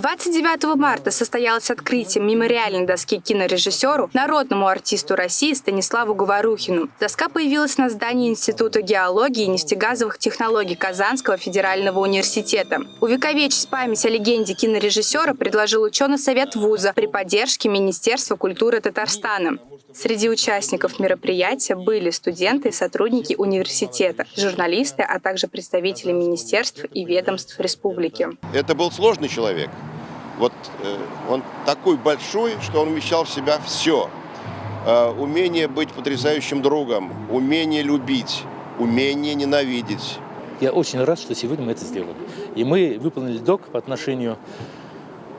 29 марта состоялось открытие мемориальной доски кинорежиссеру, народному артисту России Станиславу Говорухину. Доска появилась на здании Института геологии и нефтегазовых технологий Казанского федерального университета. Увековечить память о легенде кинорежиссера предложил ученый совет вуза при поддержке Министерства культуры Татарстана. Среди участников мероприятия были студенты и сотрудники университета, журналисты, а также представители министерств и ведомств республики. Это был сложный человек. Вот э, он такой большой, что он вмещал в себя все. Э, умение быть потрясающим другом, умение любить, умение ненавидеть. Я очень рад, что сегодня мы это сделали. И мы выполнили долг по отношению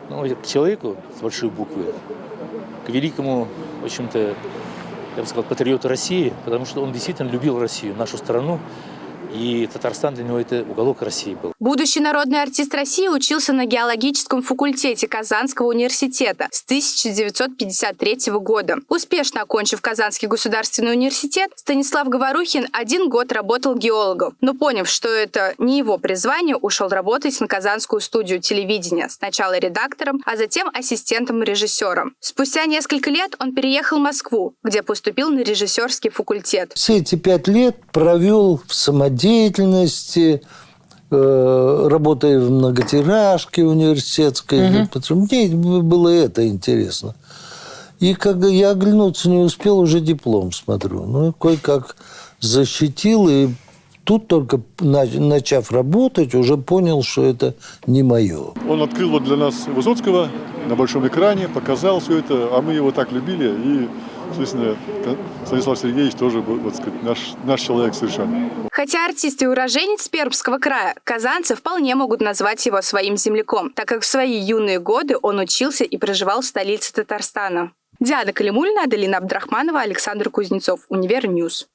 ну, к человеку с большой буквы, к великому, в общем-то, я бы сказал, патриоту России, потому что он действительно любил Россию, нашу страну, и Татарстан для него это уголок России был. Будущий народный артист России учился на геологическом факультете Казанского университета с 1953 года. Успешно окончив Казанский государственный университет, Станислав Говорухин один год работал геологом, но поняв, что это не его призвание, ушел работать на Казанскую студию телевидения, сначала редактором, а затем ассистентом режиссера. Спустя несколько лет он переехал в Москву, где поступил на режиссерский факультет. Все эти пять лет провел в самодеятельности деятельности, э, работая в многотиражке университетской. Угу. Мне было это интересно. И когда я оглянуться не успел, уже диплом смотрю. Ну, кое-как защитил, и тут только начав работать, уже понял, что это не мое. Он открыл вот для нас Высоцкого на большом экране, показал все это, а мы его так любили, и Естественно, Станислав Сергеевич тоже, вот сказать, наш, наш человек совершенно. Хотя артист и уроженец Пермского края, казанцы вполне могут назвать его своим земляком, так как в свои юные годы он учился и проживал в столице Татарстана. Диана Калимульна, Аделина Абдрахманова, Александр Кузнецов, Univer News.